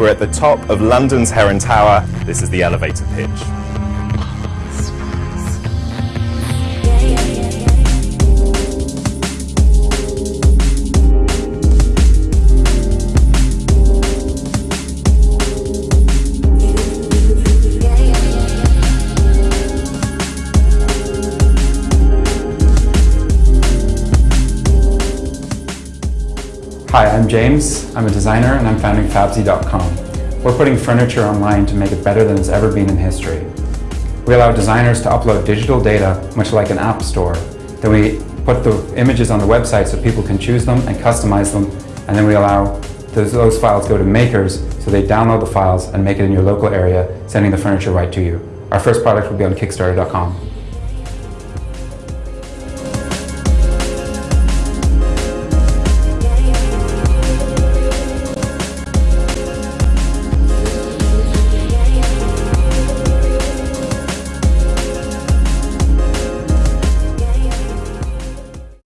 We're at the top of London's Heron Tower. This is the elevator pitch. Hi, I'm James. I'm a designer and I'm founding Fabzy.com. We're putting furniture online to make it better than it's ever been in history. We allow designers to upload digital data, much like an app store. Then we put the images on the website so people can choose them and customize them. And then we allow those, those files go to makers so they download the files and make it in your local area, sending the furniture right to you. Our first product will be on Kickstarter.com.